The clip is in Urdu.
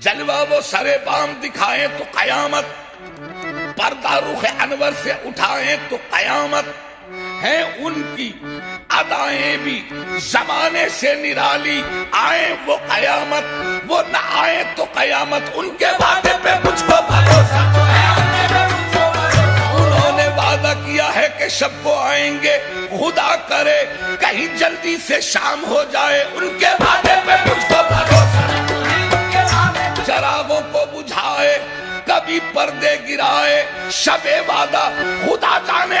جلوہ وہ سرے بام دکھائیں تو قیامت، پردہ رخ انور سے اٹھائیں تو قیامت۔ ہیں ان کی ادائیں بھی زمانے سے نرالی، آئیں وہ قیامت، وہ نہ آئیں تو قیامت۔ ان کے وعدے پہ مجھ کو بھروسہ۔ انہوں نے وعدہ کیا ہے کہ شب کو آئیں گے، خدا کرے کہیں جلدی سے شام ہو جائے۔ ان کے بجھائے کبھی پردے گرائے شب وعدہ خدا جانے